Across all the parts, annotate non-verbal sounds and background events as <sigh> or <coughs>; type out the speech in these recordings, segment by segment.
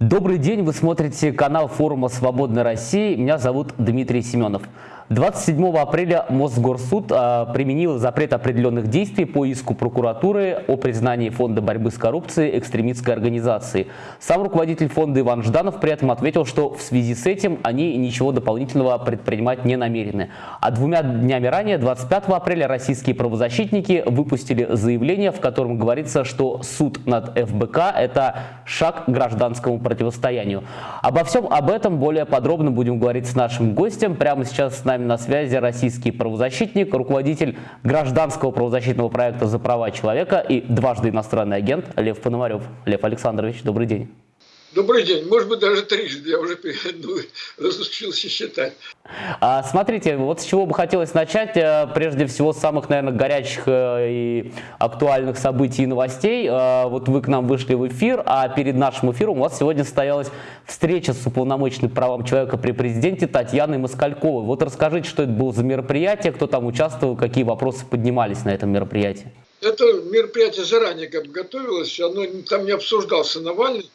Добрый день, вы смотрите канал форума «Свободной России». Меня зовут Дмитрий Семенов. 27 апреля Мосгорсуд а, применил запрет определенных действий по иску прокуратуры о признании Фонда борьбы с коррупцией экстремистской организацией. Сам руководитель фонда Иван Жданов при этом ответил, что в связи с этим они ничего дополнительного предпринимать не намерены. А двумя днями ранее, 25 апреля, российские правозащитники выпустили заявление, в котором говорится, что суд над ФБК – это шаг к гражданскому противостоянию. Обо всем об этом более подробно будем говорить с нашим гостем. Прямо сейчас с нами нами на связи российский правозащитник, руководитель гражданского правозащитного проекта «За права человека» и дважды иностранный агент Лев Пономарев. Лев Александрович, добрый день. Добрый день, может быть, даже трижды, я уже <laughs> ну, разучился считать. А, смотрите, вот с чего бы хотелось начать, э, прежде всего, с самых, наверное, горячих э, и актуальных событий и новостей. Э, вот вы к нам вышли в эфир, а перед нашим эфиром у вас сегодня состоялась встреча с уполномоченной правам человека при президенте Татьяной Москальковой. Вот расскажите, что это было за мероприятие, кто там участвовал, какие вопросы поднимались на этом мероприятии. Это мероприятие заранее как бы готовилось, оно там не обсуждался Навальный,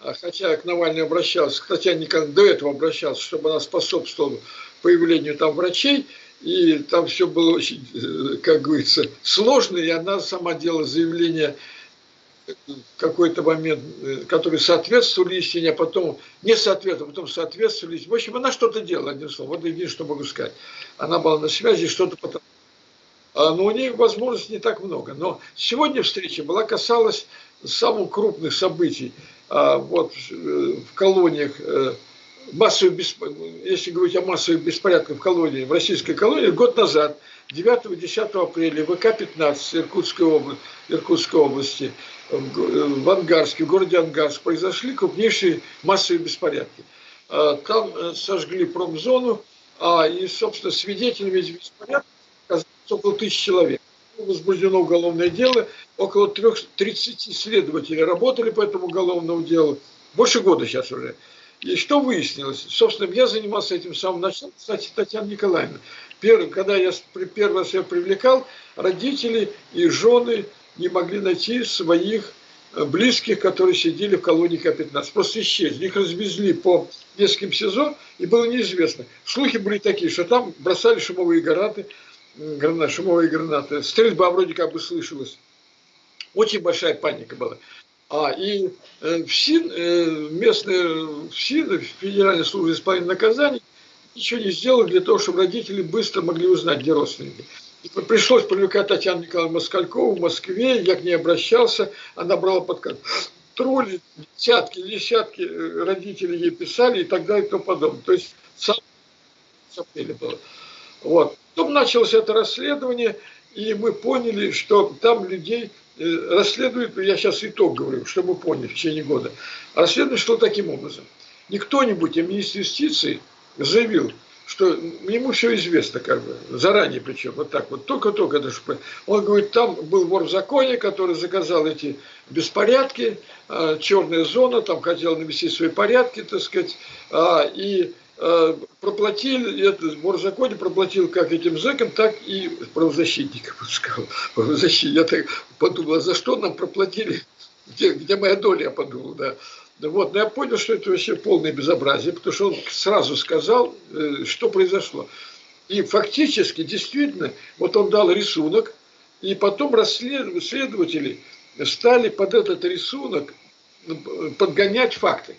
хотя к Навальной обращался, хотя никогда до этого обращался, чтобы она способствовала появлению там врачей, и там все было очень, э, как говорится, сложно, и она сама делала заявление в какой-то момент, э, которые соответствовали истине, а потом не соответствовали, а потом соответствовали. В общем, она что-то делала, одним словом. Вот единственное, что могу сказать. Она была на связи, что-то потом... А, но у нее возможностей не так много. Но сегодня встреча была касалась самых крупных событий а, вот, э, в колониях, э, массовых, если говорить о массовых беспорядках в колонии, в российской колонии, год назад, 9-10 апреля, ВК-15 Иркутской, области, Иркутской области, в Ангарске, в городе Ангарск, произошли крупнейшие массовые беспорядки. А, там э, сожгли промзону, а, и, собственно, свидетелями беспорядков около тысячи человек возбуждено уголовное дело, около 30 следователей работали по этому уголовному делу, больше года сейчас уже. И что выяснилось? Собственно, я занимался этим с самого начала, кстати, Татьяна Николаевна. Первый, когда я первый раз ее привлекал, родители и жены не могли найти своих э, близких, которые сидели в колонии К-15. Просто исчезли. Их развезли по нескольким СИЗО, и было неизвестно. Слухи были такие, что там бросали шумовые гранаты, гранат, шумовые гранаты. Стрельба вроде как бы слышалась. Очень большая паника была. А, и э, ФСИН, э, местные ФСИН, Федеральная служба исполнения наказаний, ничего не сделали для того, чтобы родители быстро могли узнать, где родственники. И пришлось привлекать Татьяну Николаевну Москалькову в Москве, я к ней обращался, она брала под контроль, десятки, десятки э, родителей ей писали и так далее и тому подобное. То есть сам было. Вот. Потом началось это расследование, и мы поняли, что там людей э, расследуют, я сейчас итог говорю, чтобы вы поняли в течение года. Расследование шло таким образом. Не кто-нибудь, а министр юстиции заявил, что ему все известно, как бы, заранее причем, вот так вот, только-только это же... Он говорит, там был вор в законе, который заказал эти беспорядки, а, черная зона, там хотел навести свои порядки, так сказать, а, и проплатили, это законе проплатил как этим зэкам, так и правозащитникам. Сказал. Правозащитник. Я так подумал, а за что нам проплатили, где, где моя доля, я подумал, да. Вот, но я понял, что это вообще полное безобразие, потому что он сразу сказал, э, что произошло. И фактически, действительно, вот он дал рисунок, и потом следователи стали под этот рисунок э, подгонять факты.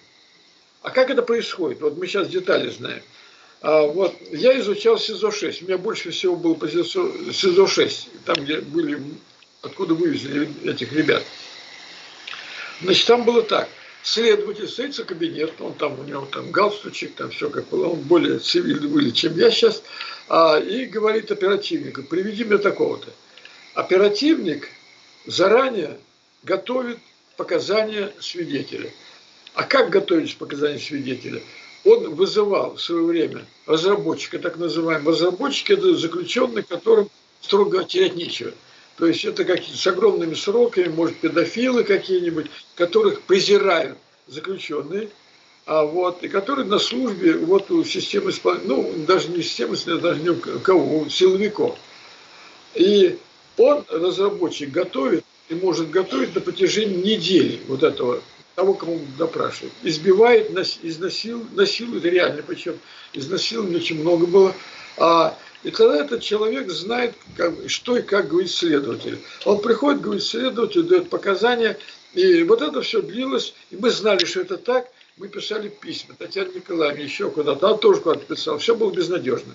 А как это происходит? Вот мы сейчас детали знаем. А вот я изучал СИЗО-6. У меня больше всего было по СИЗО-6, там, где были, откуда вывезли этих ребят. Значит, там было так. Следователь садится в кабинет, он там, у него там галстучек, там все как было, он более цивильный были, чем я сейчас, а, и говорит оперативнику, приведи мне такого-то. Оперативник заранее готовит показания свидетеля. А как готовить показания свидетеля? Он вызывал в свое время разработчика, так называемый. Разработчик – это заключенный, которым строго терять нечего. То есть это какие-то с огромными сроками, может, педофилы какие-нибудь, которых презирают заключенные, а вот, и которые на службе вот у системы ну, даже не системы, даже не у кого, у силовиков. И он, разработчик, готовит и может готовить на протяжении недели вот этого того, кому допрашивают. Избивает, изнасил, насилует, реально, причем изнасилования очень много было. А, и тогда этот человек знает, как, что и как говорит следователь. Он приходит, говорит следователь, дает показания, и вот это все длилось, и мы знали, что это так, мы писали письма, Татьяна Николаевна еще куда-то, она тоже куда-то писала, все было безнадежно.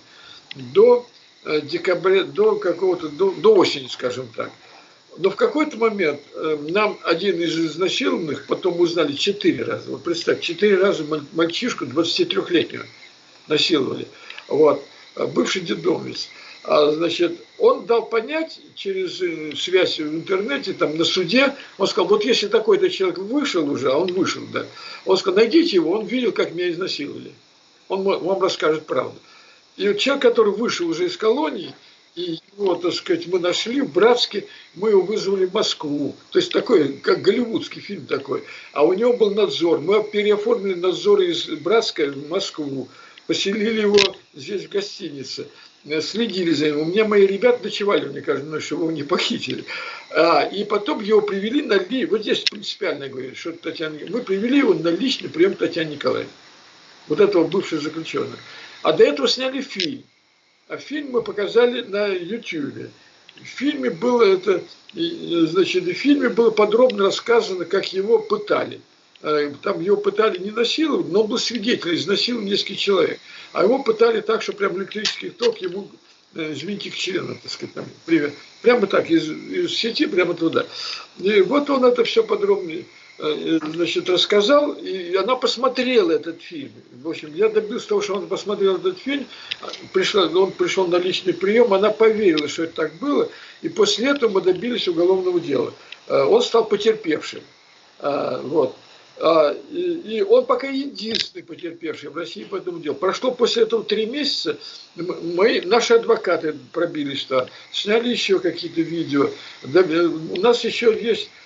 До э, декабря, до какого-то, до, до осени, скажем так. Но в какой-то момент э, нам один из изнасилованных, потом узнали четыре раза, вот представь, четыре раза мальчишку 23-летнего насиловали, вот, э, бывший детдомовец. А, значит, он дал понять через э, связь в интернете, там на суде, он сказал, вот если такой-то человек вышел уже, а он вышел, да, он сказал, найдите его, он видел, как меня изнасиловали. Он вам расскажет правду. И вот человек, который вышел уже из колонии, его, так сказать, мы нашли в Братске, мы его вызвали в Москву. То есть такой, как голливудский фильм такой. А у него был надзор. Мы переоформили надзор из Братска в Москву. Поселили его здесь в гостинице. Э, следили за ним. У меня мои ребята ночевали, мне кажется, ну, чтобы его не похитили. А, и потом его привели на ли, вот здесь принципиально говорит, что Татьяна, мы привели его на личный прием Татьяны Николаевны, вот этого бывшего заключенного. А до этого сняли фильм. А фильм мы показали на YouTube. В фильме было это, значит, в фильме было подробно рассказано, как его пытали. Э, там его пытали не насиловать, но он был свидетель, изнасиловал несколько человек. А его пытали так, что прям электрический ток ему э, извините, к члену, так сказать, там, привет. Прямо так, из, из сети прямо туда. И вот он это все подробно э, значит, рассказал, и она посмотрела этот фильм. В общем, я добился того, что он посмотрел этот фильм, пришла, он пришел на личный прием, она поверила, что это так было, и после этого мы добились уголовного дела. Он стал потерпевшим. Вот. А, и он пока единственный потерпевший в России по этому делу. Прошло после этого три месяца, мы, наши адвокаты пробились туда, сняли еще какие-то видео. У нас еще есть э,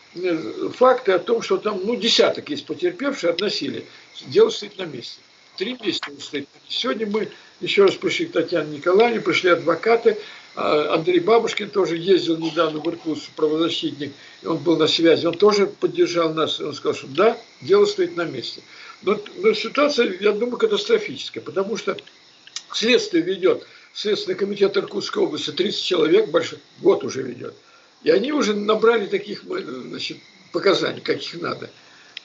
факты о том, что там ну, десяток есть потерпевших от насилия. Дело стоит на месте. Три месяца стоит. Сегодня мы еще раз пришли к Татьяне Николаевне, пришли адвокаты, а, Андрей Бабушкин тоже ездил недавно в Иркутск, правозащитник, он был на связи, он тоже поддержал нас, он сказал, что да, дело стоит на месте. Но, но ситуация, я думаю, катастрофическая, потому что следствие ведет, Следственный комитет Иркутской области, 30 человек, большой, год уже ведет. И они уже набрали таких значит, показаний, каких надо.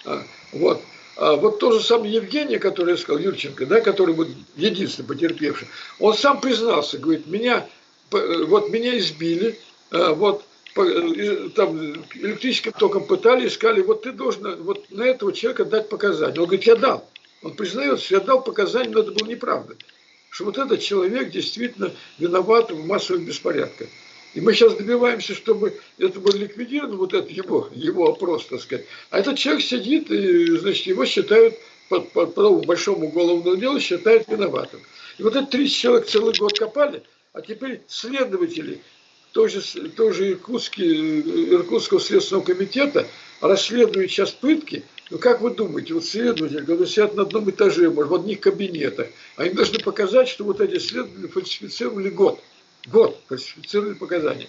А, вот. А вот то же самое Евгений, который я сказал, Юрченко, да, который был единственный потерпевший, он сам признался, говорит, меня вот меня избили, э, вот э, там электрическим током пытали, искали, вот ты должен вот на этого человека дать показания. Он говорит, я дал. Он признается, я дал показания, но это было неправда. Что вот этот человек действительно виноват в массовых беспорядках. И мы сейчас добиваемся, чтобы это было ликвидировано, вот это его, его опрос, так сказать. А этот человек сидит, и, значит, его считают по, по, по большому уголовному делу, считают виноватым. И вот этот 30 человек целый год копали – а теперь следователи тоже, тоже Иркутский, Иркутского следственного комитета расследуют сейчас пытки. Ну как вы думаете, вот следователи, когда сидят на одном этаже, может, в одних кабинетах, они должны показать, что вот эти следователи фальсифицировали год. Год фальсифицировали показания.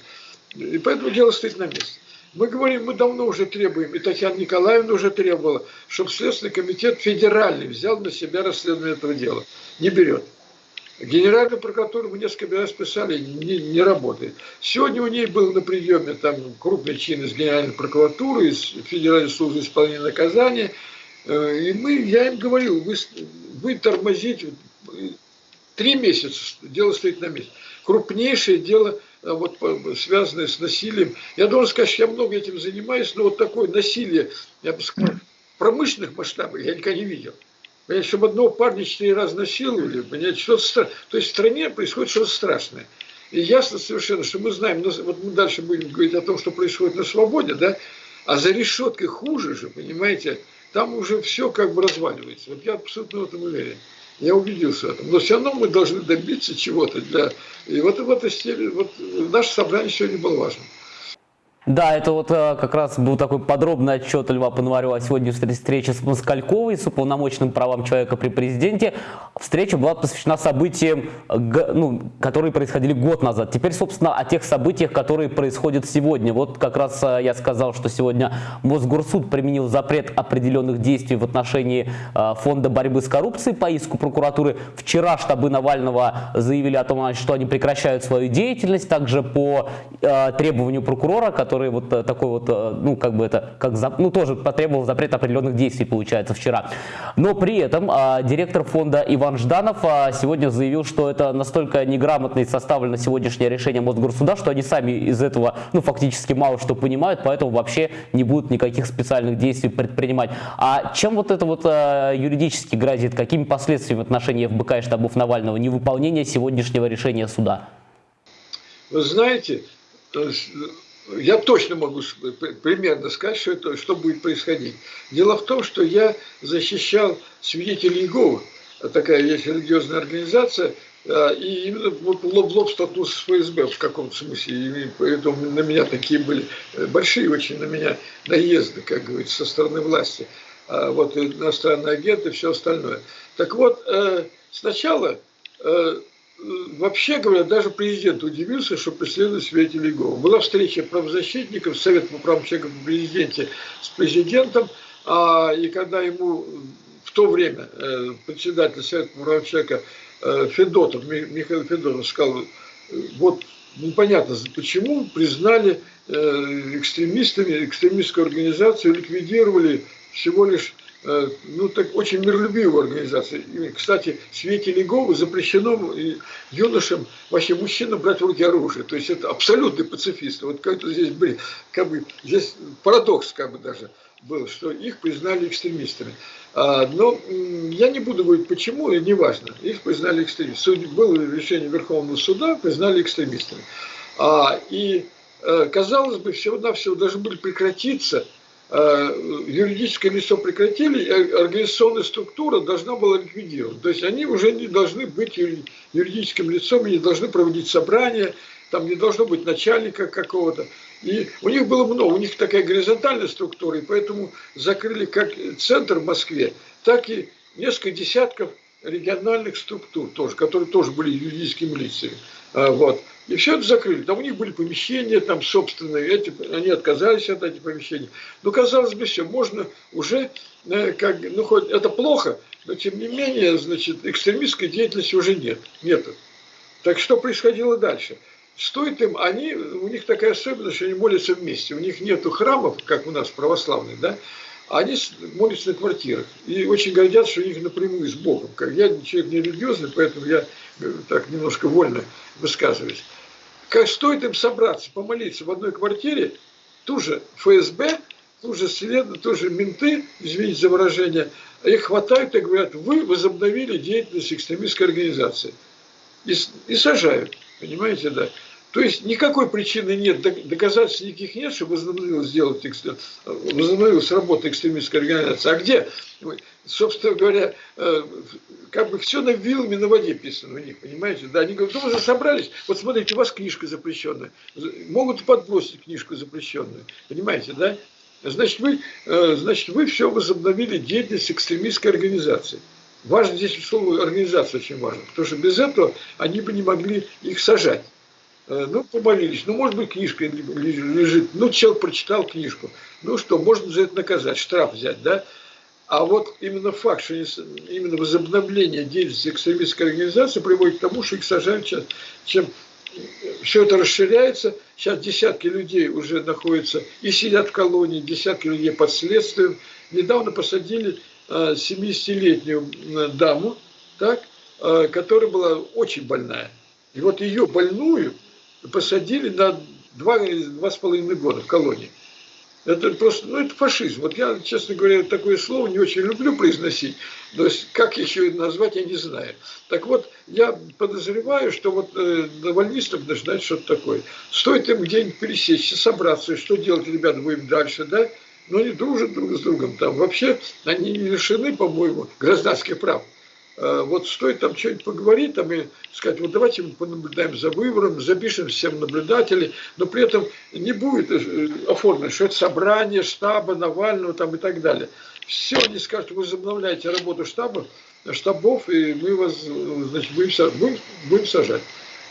И поэтому дело стоит на месте. Мы говорим, мы давно уже требуем, и Татьяна Николаевна уже требовала, чтобы Следственный комитет федеральный взял на себя расследование этого дела. Не берет. Генеральную прокуратуру мы несколько раз писали, не, не работает. Сегодня у ней был на приеме там крупный чин из Генеральной прокуратуры, из Федеральной службы исполнения наказания. Э, и мы, я им говорил, вы, вы тормозите, три месяца дело стоит на месте. Крупнейшее дело, э, вот, связанное с насилием. Я должен сказать, что я много этим занимаюсь, но вот такое насилие, я бы сказал, промышленных масштабах я никогда не видел. Понимаете, чтобы одного парня четыре раза насиловали, понимаете, что-то страшное. То есть в стране происходит что-то страшное. И ясно совершенно, что мы знаем, вот мы дальше будем говорить о том, что происходит на свободе, да, а за решеткой хуже же, понимаете, там уже все как бы разваливается. Вот я абсолютно в этом уверен. Я убедился в этом. Но все равно мы должны добиться чего-то для... И вот в этой степени, вот наше собрание сегодня было важно. Да, это вот э, как раз был такой подробный отчет Льва Пономарева о сегодняшней встрече с Москальковой, с уполномоченным правам человека при президенте. Встреча была посвящена событиям, ну, которые происходили год назад. Теперь, собственно, о тех событиях, которые происходят сегодня. Вот как раз э, я сказал, что сегодня Мосгорсуд применил запрет определенных действий в отношении э, Фонда борьбы с коррупцией по иску прокуратуры. Вчера штабы Навального заявили о том, что они прекращают свою деятельность, также по требованию прокурора, который который вот э, такой вот, э, ну, как бы это, как, ну, тоже потребовал запрет определенных действий, получается, вчера. Но при этом а, директор фонда Иван Жданов а, сегодня заявил, что это настолько неграмотно и составлено сегодняшнее решение Мосгорсуда, что они сами из этого, ну, фактически мало что понимают, поэтому вообще не будут никаких специальных действий предпринимать. А чем вот это вот а, юридически грозит? Какими последствиями в отношении ФБК и штабов Навального невыполнение сегодняшнего решения суда? Вы знаете, я точно могу примерно сказать, что, это, что будет происходить. Дело в том, что я защищал свидетелей Иеговы, такая есть религиозная организация, а, и именно вот лоб в лоб столкнулся с ФСБ в каком-то смысле. И поэтому на меня такие были э, большие очень на меня наезды, как говорится, со стороны власти. А вот иностранные агенты и все остальное. Так вот, э, сначала э, вообще говоря, даже президент удивился, что преследует свидетелей ГО. Была встреча правозащитников, Совет по правам человека в президенте с президентом, а, и когда ему в то время э, председатель Совета по правам человека э, Федотов, Михаил Федотов сказал, вот непонятно почему признали э, экстремистами, экстремистскую организацию, ликвидировали всего лишь Э, ну, так очень миролюбивая организация. И, кстати, в свете Леговы запрещено юношам, вообще мужчинам брать в руки оружие. То есть это абсолютный пацифист. Вот как-то здесь, блин, как бы, здесь парадокс как бы даже был, что их признали экстремистами. А, но я не буду говорить почему, и неважно. Их признали экстремистами. Было решение Верховного суда, признали экстремистами. А, и э, казалось бы, всего-навсего должны были прекратиться Э, юридическое лицо прекратили, организационная структура должна была ликвидировать. То есть они уже не должны быть юридическим лицом, не должны проводить собрания, там не должно быть начальника какого-то. И у них было много, у них такая горизонтальная структура, и поэтому закрыли как центр в Москве, так и несколько десятков региональных структур тоже, которые тоже были юридическими лицами. А, вот. И все это закрыли. Там у них были помещения, там собственные, эти, они отказались от этих помещений. Но казалось бы, все, можно уже, э, как, ну хоть это плохо, но тем не менее, значит, экстремистской деятельности уже нет. Нету. Так что происходило дальше? Стоит им, они, у них такая особенность, что они молятся вместе. У них нету храмов, как у нас православных, да, они молятся на квартирах. И очень гордятся, что у них напрямую с Богом. Как я человек не религиозный, поэтому я э, так немножко вольно высказываюсь. Как стоит им собраться, помолиться в одной квартире, ту же ФСБ, ту же след, ту менты, извините за выражение, их хватают и говорят, вы возобновили деятельность экстремистской организации. И, и сажают, понимаете, да. То есть никакой причины нет, доказательств никаких нет, что возобновилась, сделать, возобновилась работа экстремистской организации. А где? Собственно говоря, э, как бы все на вилами на воде писано у них, понимаете? Да, они говорят, ну вы же собрались, вот смотрите, у вас книжка запрещенная. Могут подбросить книжку запрещенную, понимаете, да? Значит, вы, э, значит, вы все возобновили деятельность экстремистской организации. Важно здесь слово организация очень важно, потому что без этого они бы не могли их сажать. Э, ну, помолились. Ну, может быть, книжка лежит. Ну, человек прочитал книжку. Ну что, можно за это наказать, штраф взять, да? А вот именно факт, что именно возобновление деятельности экстремистской организации приводит к тому, что их сажают сейчас. Чем все это расширяется, сейчас десятки людей уже находятся и сидят в колонии, десятки людей под следствием. Недавно посадили 70-летнюю э, даму, так, э, которая была очень больная. И вот ее больную посадили на два, два с половиной года в колонии. Это просто, ну это фашизм. Вот я, честно говоря, такое слово не очень люблю произносить, то есть как еще назвать, я не знаю. Так вот, я подозреваю, что вот э, навальнистам нужно знать что-то такое. Стоит им где-нибудь пересечься, собраться, что делать, ребята, будем дальше, да? Но они дружат друг с другом там. Вообще, они лишены, по-моему, гражданских прав. Э, вот стоит там что-нибудь поговорить, там и сказать, вот давайте мы понаблюдаем за выбором, запишем всем наблюдателей, но при этом не будет э, оформлено, что это собрание штаба Навального там и так далее. Все они скажут, вы возобновляете работу штаба, штабов, и мы вас, значит, будем, будем, будем сажать.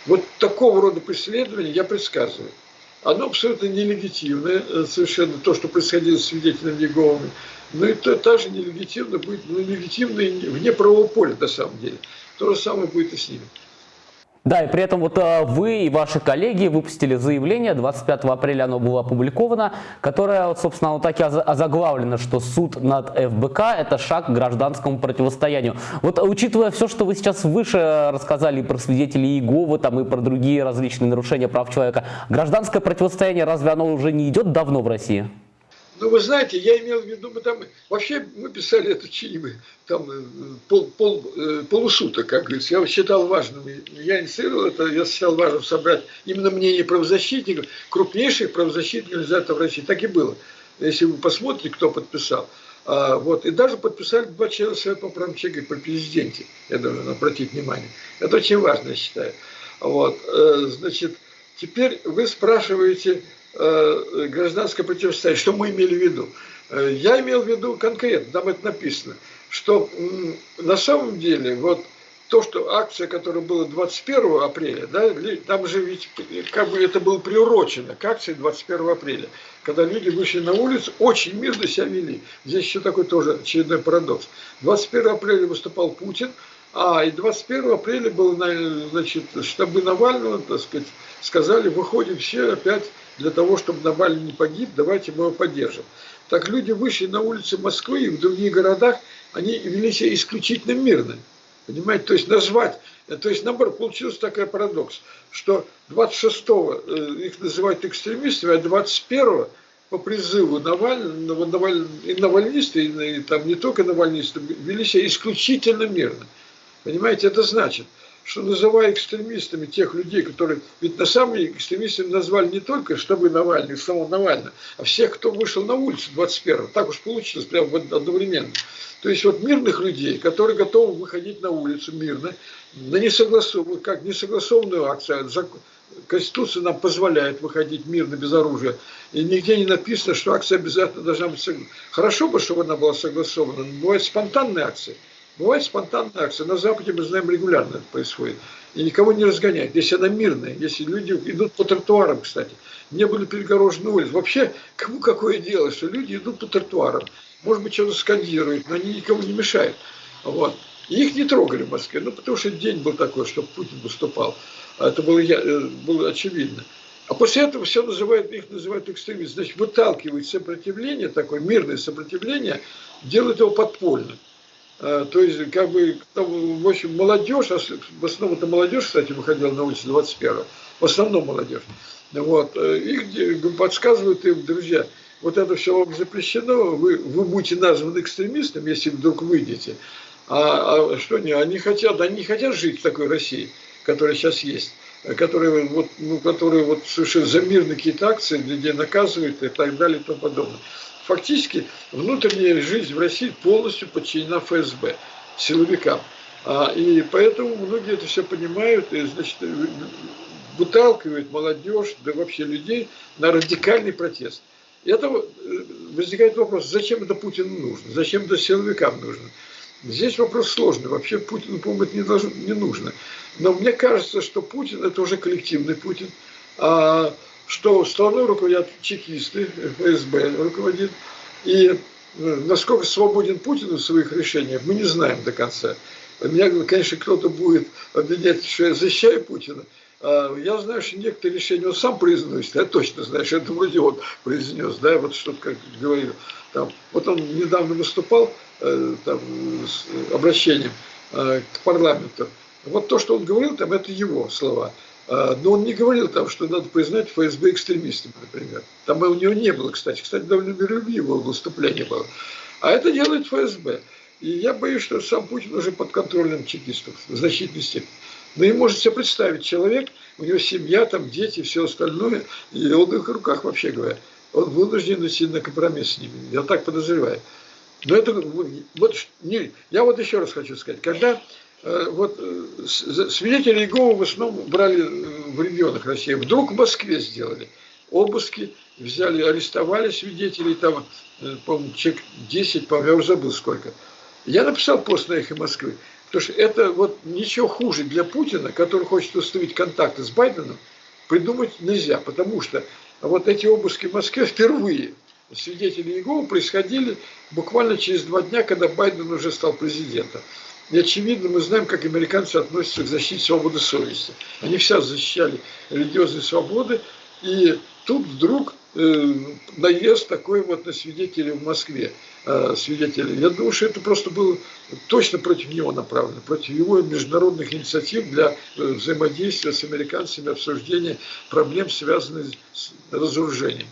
Вот такого рода преследование я предсказываю. Оно абсолютно нелегитимное, э, совершенно то, что происходило с свидетелями Еговыми. Но это также нелегитимно будет, ну, нелегитимно вне правового поля на самом деле. То же самое будет и с ними. Да, и при этом вот э, вы и ваши коллеги выпустили заявление, 25 апреля оно было опубликовано, которое, собственно, вот так и озаглавлено, что суд над ФБК – это шаг к гражданскому противостоянию. Вот учитывая все, что вы сейчас выше рассказали про свидетелей Иеговы, там, и про другие различные нарушения прав человека, гражданское противостояние разве оно уже не идет давно в России? Ну, вы знаете, я имел в виду, мы там, вообще мы писали это чаевы, там э, пол, пол, э, полусуток, как говорится. Я считал важным, я инициировал это, я считал важным собрать именно мнение правозащитников, крупнейших правозащитных организаций в России. Так и было. Если вы посмотрите, кто подписал. А, вот, и даже подписали два члена Совета по правам человека при президенте. Я должен обратить внимание. Это очень важно, я считаю. Вот, э, значит, теперь вы спрашиваете, гражданское противостояние. Что мы имели в виду? Э, я имел в виду конкретно, там это написано, что на самом деле вот то, что акция, которая была 21 апреля, да, там же ведь как бы это было приурочено к акции 21 апреля, когда люди вышли на улицу, очень мирно себя вели. Здесь еще такой тоже очередной парадокс. 21 апреля выступал Путин, а и 21 апреля был, значит, штабы Навального, так сказать, сказали, выходим все опять для того, чтобы Навальный не погиб, давайте мы его поддержим. Так люди вышли на улицы Москвы и в других городах, они вели себя исключительно мирно. Понимаете, то есть назвать, то есть наоборот, получился такой парадокс, что 26-го э, их называют экстремистами, а 21-го по призыву Навального, Наваль, и навальнисты, и, и там не только навальнисты, вели себя исключительно мирно. Понимаете, это значит, что называя экстремистами тех людей, которые... Ведь на самом деле экстремистами назвали не только штабы Навального, самого Навального, а всех, кто вышел на улицу 21-го. Так уж получилось, прямо одновременно. То есть вот мирных людей, которые готовы выходить на улицу мирно, на несогласованную, как несогласованную акцию, Конституция нам позволяет выходить мирно, без оружия. И нигде не написано, что акция обязательно должна быть согласована. Хорошо бы, чтобы она была согласована, но бывают спонтанные акции. Бывает спонтанная акция. На Западе, мы знаем, регулярно это происходит. И никого не разгоняет. Если она мирная, если люди идут по тротуарам, кстати, не были перегорожены улицы. Вообще, кому какое дело, что люди идут по тротуарам. Может быть, что-то скандируют, но они никому не мешают. Вот. И их не трогали в Москве, ну, потому что день был такой, что Путин выступал. Это было, э, было очевидно. А после этого все называют, их называют экстремистами. Значит, выталкивают сопротивление, такое мирное сопротивление, делают его подпольным. А, то есть, как бы, в общем, молодежь, а в основном это молодежь, кстати, выходила на улицу 21 в основном молодежь. Вот, э, их подсказывают им, друзья, вот это все вам запрещено, вы, вы будете названы экстремистом, если вдруг выйдете. А, а что не, они хотят, они хотят жить в такой России, которая сейчас есть, которые вот, ну, которые вот совершенно за мирные какие-то акции, где наказывают и так далее и тому подобное фактически внутренняя жизнь в России полностью подчинена ФСБ, силовикам. А, и поэтому многие это все понимают и, значит, выталкивают молодежь, да вообще людей на радикальный протест. И это э, возникает вопрос, зачем это Путину нужно, зачем это силовикам нужно. Здесь вопрос сложный. Вообще Путину, по-моему, это не, должно, не нужно. Но мне кажется, что Путин – это уже коллективный Путин. А что страной руководят чекисты, ФСБ руководит, и э, насколько свободен Путин в своих решениях, мы не знаем до конца. Меня, конечно, кто-то будет обвинять, что я защищаю Путина. А я знаю, что некоторые решения он сам произносит, я точно знаю, что это вроде он произнес, да, вот что-то как говорил. Там, вот он недавно выступал э, там, с обращением э, к парламенту. Вот то, что он говорил, там, это его слова. А, но он не говорил там, что надо признать ФСБ экстремистами, например. Там у него не было, кстати. Кстати, довольно миролюбивое выступление было. А это делает ФСБ. И я боюсь, что сам Путин уже под контролем чекистов в значительной степени. Но и может себе представить человек, у него семья, там дети, все остальное, и он в их руках, вообще говоря. Он вынужден идти на компромисс с ними. Я так подозреваю. Но это, вот, не, я вот еще раз хочу сказать, когда вот э, свидетели Иеговы в основном брали в регионах России. Вдруг в Москве сделали обыски, взяли, арестовали свидетелей, там, по-моему, человек 10, по-моему, я уже забыл сколько. Я написал пост на «Эхо Москвы», потому что это вот ничего хуже для Путина, который хочет установить контакты с Байденом, придумать нельзя, потому что вот эти обыски в Москве впервые свидетели Иеговы происходили буквально через два дня, когда Байден уже стал президентом. И очевидно, мы знаем, как американцы относятся к защите свободы совести. Они все защищали религиозные свободы, и тут вдруг э, наезд такой вот на свидетелей в Москве. Э, свидетелей. Я думаю, что это просто было точно против него направлено, против его международных инициатив для э, взаимодействия с американцами, обсуждения проблем, связанных с разоружением.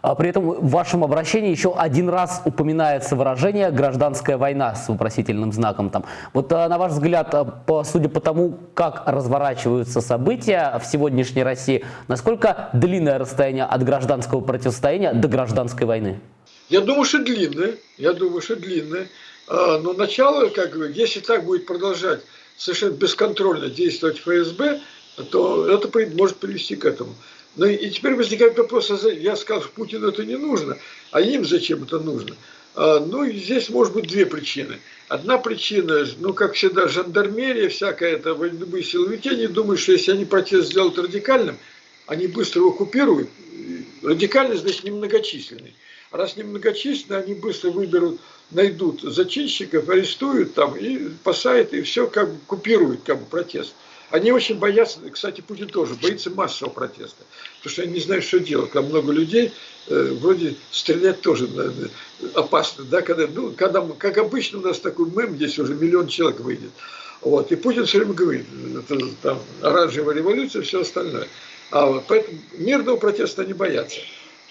А при этом в вашем обращении еще один раз упоминается выражение «гражданская война» с вопросительным знаком. Там. Вот а, на ваш взгляд, а, судя по тому, как разворачиваются события в сегодняшней России, насколько длинное расстояние от гражданского противостояния до гражданской войны? Я думаю, что длинное. Я думаю, что длинное. Но начало, как бы, если так будет продолжать совершенно бесконтрольно действовать ФСБ, то это может привести к этому. Ну и теперь возникает вопрос, а я сказал, что Путину это не нужно, а им зачем это нужно? А, ну, здесь может быть две причины. Одна причина, ну, как всегда, жандармерия, всякая это, любые силовики, они думают, что если они протест сделают радикальным, они быстро его купируют. Радикальный, значит, немногочисленный. А раз немногочисленный, они быстро выберут, найдут зачинщиков, арестуют там и посадят, и все как бы купируют как бы протест. Они очень боятся, кстати, Путин тоже боится массового протеста, потому что они не знают, что делать. Когда много людей, э, вроде стрелять тоже наверное, опасно, да, когда, ну, когда, как обычно у нас такой мем, здесь уже миллион человек выйдет. Вот, и Путин все время говорит, это там оранжевая революция, все остальное. А поэтому мирного протеста не боятся.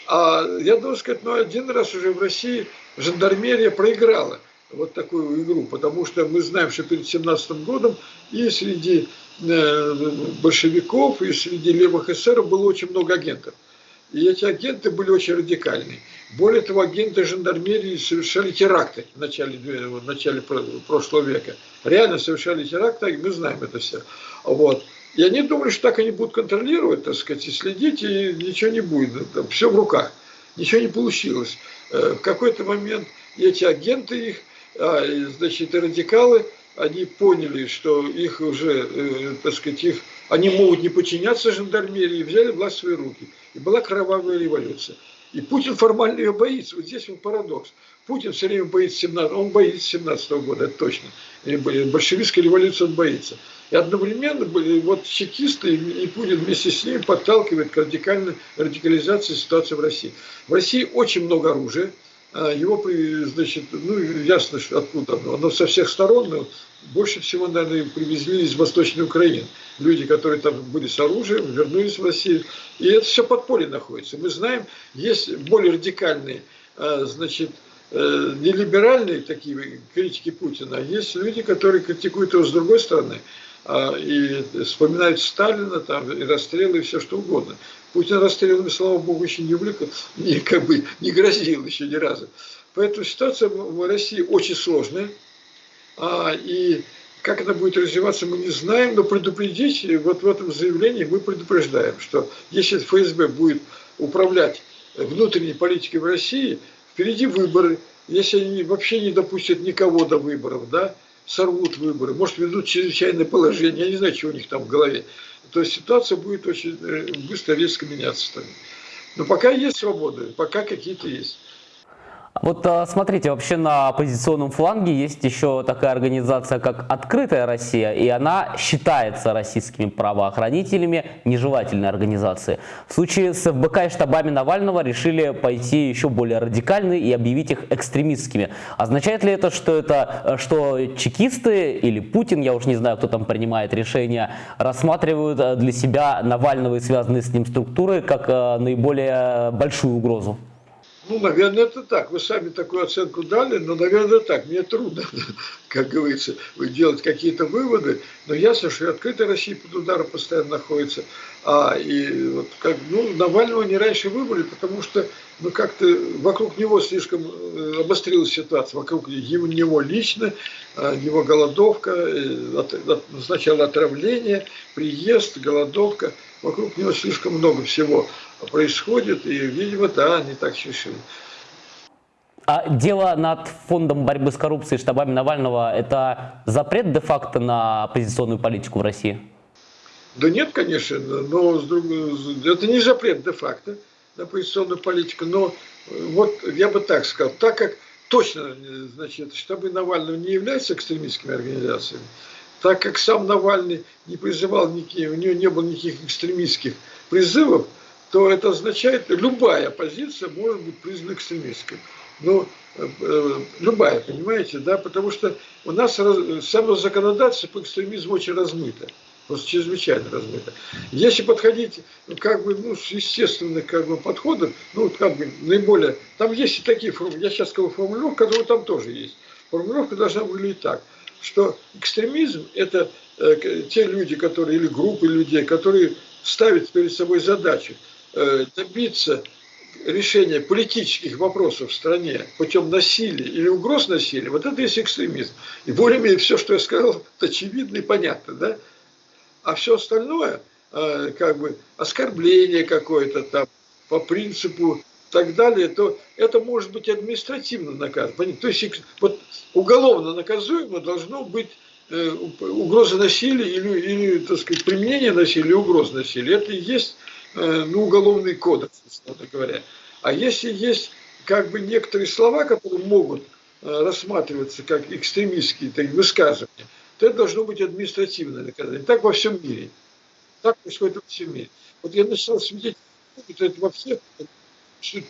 А я должен сказать, ну, один раз уже в России жандармерия проиграла вот такую игру, потому что мы знаем, что перед 17 годом и среди большевиков и среди левых эсеров было очень много агентов. И эти агенты были очень радикальные. Более того, агенты жандармерии совершали теракты в начале, в начале прошлого века. Реально совершали теракты, мы знаем это все. Вот. И они думали, что так они будут контролировать, так сказать, и следить, и ничего не будет. Там все в руках. Ничего не получилось. Э, в какой-то момент эти агенты их, а, значит, и радикалы – они поняли, что их уже, э, так сказать, их, они могут не подчиняться жандармерии, взяли власть в свои руки. И была кровавая революция. И Путин формально ее боится. Вот здесь вот парадокс. Путин все время боится 17 он боится 17 -го года, это точно. И большевистской революции он боится. И одновременно были вот чекисты и Путин вместе с ними подталкивает к радикальной радикализации ситуации в России. В России очень много оружия. А его, значит, ну, ясно, откуда оно. Оно со всех сторон, но больше всего, наверное, привезли из Восточной Украины. Люди, которые там были с оружием, вернулись в Россию. И это все подполье находится. Мы знаем, есть более радикальные, а, значит, э, не либеральные такие критики Путина, а есть люди, которые критикуют его с другой стороны и вспоминают Сталина, там, и расстрелы, и все что угодно. Путин расстрелами, слава богу, еще не увлек, не, как бы, не грозил еще ни разу. Поэтому ситуация в России очень сложная. А, и как это будет развиваться, мы не знаем, но предупредить, вот в этом заявлении мы предупреждаем, что если ФСБ будет управлять внутренней политикой в России, впереди выборы, если они вообще не допустят никого до выборов, да, сорвут выборы, может, ведут чрезвычайное положение, я не знаю, что у них там в голове. То есть ситуация будет очень э, быстро, резко меняться. Но пока есть свобода, пока какие-то есть. Вот а, смотрите, вообще на оппозиционном фланге есть еще такая организация, как «Открытая Россия», и она считается российскими правоохранителями нежелательной организацией. В случае с ФБК и штабами Навального решили пойти еще более радикальны и объявить их экстремистскими. Означает ли это, что это что чекисты или Путин, я уж не знаю, кто там принимает решения, рассматривают э, для себя Навального и связанные с ним структуры как э, наиболее большую угрозу? Ну, наверное, это так. Вы сами такую оценку дали, но, наверное, так. Мне трудно, <laughs> как говорится, делать какие-то выводы, но ясно, что и открытая Россия под ударом постоянно находится. А, и вот как, ну, Навального не раньше выбрали, потому что ну, как-то вокруг него слишком э, обострилась ситуация, вокруг него лично, а, его голодовка, э, сначала отравление, приезд, голодовка, вокруг него слишком много всего происходит, и, видимо, да, они так решили. А дело над фондом борьбы с коррупцией штабами Навального – это запрет де-факто на оппозиционную политику в России? Да нет, конечно, но это не запрет де-факто на оппозиционную политику, но вот я бы так сказал, так как точно, значит, штабы Навального не являются экстремистскими организациями, так как сам Навальный не призывал, никаких, у него не было никаких экстремистских призывов, то это означает, любая позиция может быть признана экстремистской. Ну, э, э, любая, понимаете, да, потому что у нас раз, само законодательство по экстремизму очень размыто, просто чрезвычайно размыто. Если подходить, ну, как бы, ну, с естественных, как бы, подходов, ну, как бы, наиболее, там есть и такие формулировки, я сейчас скажу формулировку, которые там тоже есть. Формулировка должна выглядеть так, что экстремизм – это э, те люди, которые, или группы людей, которые ставят перед собой задачу Э, добиться решения политических вопросов в стране путем насилия или угроз насилия, вот это есть экстремизм. И более-менее все, что я сказал, очевидно и понятно, да? А все остальное, э, как бы оскорбление какое-то там по принципу и так далее, то это может быть административно наказано. То есть вот уголовно наказуемо должно быть э, угроза насилия или, или так сказать, применение насилия, угроза насилия. Это и есть Э, ну, уголовный кодекс, условно говоря. А если есть как бы некоторые слова, которые могут э, рассматриваться как экстремистские так, высказывания, то это должно быть административное наказание. Так во всем мире. Так происходит во всем мире. Вот я начал свидетельствовать это во всех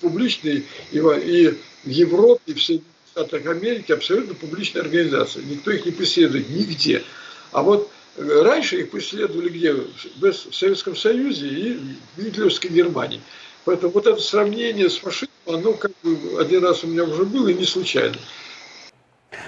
публичные и и в Европе, и в Соединенных Штатах Америки абсолютно публичные организации. Никто их не преследует нигде. А вот Раньше их преследовали где? В Советском Союзе и в Гитлеровской Германии. Поэтому вот это сравнение с фашизмом, оно как бы один раз у меня уже было и не случайно.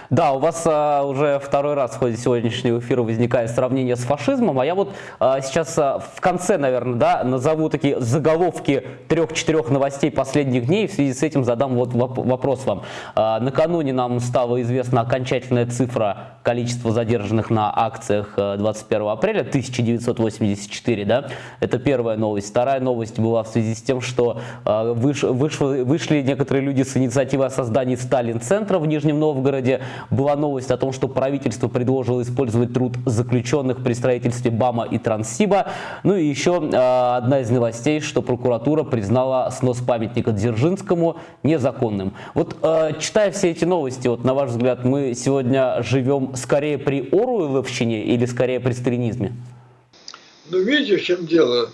Да, у вас а, уже второй раз в ходе сегодняшнего эфира возникает сравнение с фашизмом, а я вот а, сейчас а, в конце, наверное, да, назову такие заголовки трех-четырех новостей последних дней, в связи с этим задам вот вопрос вам. А, накануне нам стала известна окончательная цифра количества задержанных на акциях 21 а, апреля, 1984, да, это первая новость. Вторая новость была в связи с тем, что а, выш, выш, вышли некоторые люди с инициативой о создании Сталин-центра в Нижнем Новгороде, была новость о том, что правительство предложило использовать труд заключенных при строительстве БАМа и Транссиба. Ну и еще э, одна из новостей, что прокуратура признала снос памятника Дзержинскому незаконным. Вот э, читая все эти новости, вот на ваш взгляд, мы сегодня живем скорее при Оруэлловщине или скорее при сталинизме? Ну, видите, в чем дело?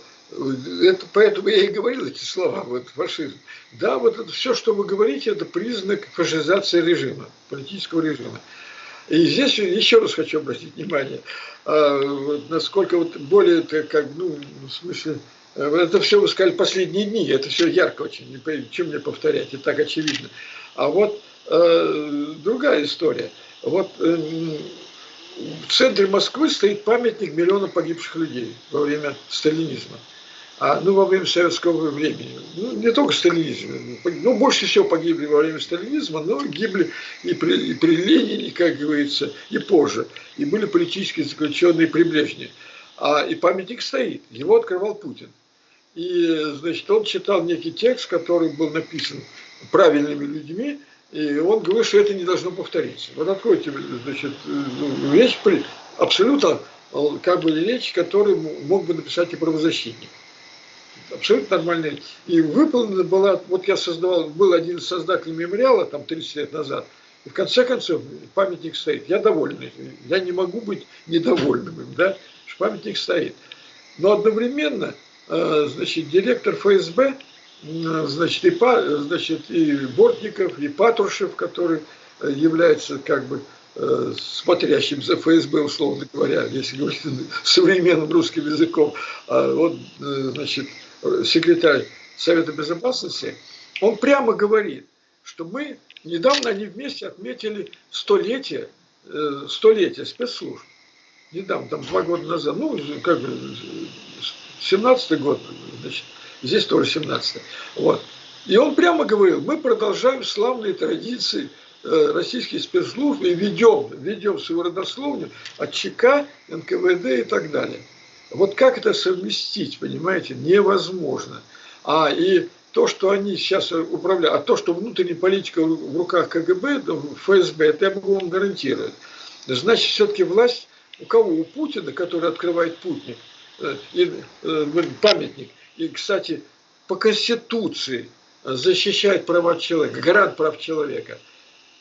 Это, поэтому я и говорил эти слова, вот фашизм. Да, вот это все, что вы говорите, это признак фашизации режима, политического режима. И здесь еще раз хочу обратить внимание, а, насколько вот более, как, ну, в смысле, э, это все вы сказали последние дни, это все ярко очень, чем мне повторять, и так очевидно. А вот э, другая история. Вот э, в центре Москвы стоит памятник миллиона погибших людей во время сталинизма а, ну, во время советского времени. Ну, не только сталинизм. Ну, больше всего погибли во время сталинизма, но гибли и при, и при Ленине, как говорится, и позже. И были политические заключенные при Брежневе. А, и памятник стоит. Его открывал Путин. И, значит, он читал некий текст, который был написан правильными людьми, и он говорил, что это не должно повториться. Вот откройте, значит, ну, речь, абсолютно как бы речь, которую мог бы написать и правозащитник абсолютно нормальная. И выполнена была, вот я создавал, был один из создателей мемориала, там 30 лет назад, и в конце концов памятник стоит. Я доволен Я не могу быть недовольным им, да, что памятник стоит. Но одновременно, э, значит, директор ФСБ, значит, и, значит, и Бортников, и Патрушев, который э, является как бы э, смотрящим за ФСБ, условно говоря, если говорить <laughs> современным русским языком, а вот, значит, секретарь Совета Безопасности, Он прямо говорит, что мы, недавно они вместе отметили столетие, э, столетие спецслужб. Недавно, там два года назад, ну, как бы, 17 год, значит, здесь тоже 17 Вот. И он прямо говорил, мы продолжаем славные традиции э, российских спецслужб и ведем, ведем свою родословную от ЧК, НКВД и так далее. Вот как это совместить, понимаете, невозможно. А и то, что они сейчас управляют, а то, что внутренняя политика в руках КГБ, ФСБ, это я могу вам гарантировать. Значит, все-таки власть у кого? У Путина, который открывает путник, э, э, памятник. И, кстати, по Конституции защищает права человека, гарант прав человека.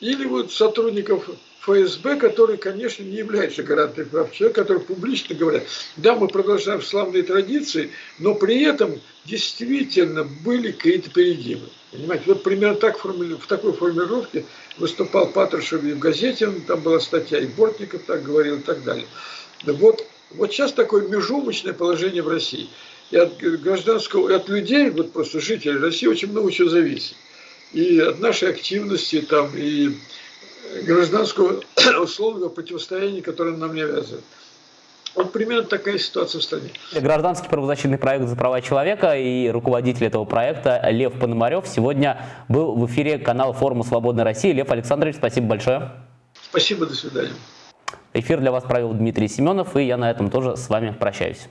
Или вот сотрудников ФСБ, которые, конечно, не являются гарантами прав человека, которые публично говорят, да, мы продолжаем славные традиции, но при этом действительно были какие-то перегибы. Понимаете, вот примерно так, в такой формулировке выступал Патрушев и в газете, там была статья, и Бортников так говорил и так далее. Вот, вот сейчас такое межумочное положение в России. И от гражданского, и от людей, вот просто жителей России очень много чего зависит. И от нашей активности, там, и гражданского <coughs> условного противостояния, которое нам навязывают. Вот примерно такая ситуация в стране. Гражданский правозащитный проект «За права человека» и руководитель этого проекта Лев Пономарев сегодня был в эфире канала форума «Свободная Россия». Лев Александрович, спасибо большое. Спасибо, до свидания. Эфир для вас провел Дмитрий Семенов, и я на этом тоже с вами прощаюсь.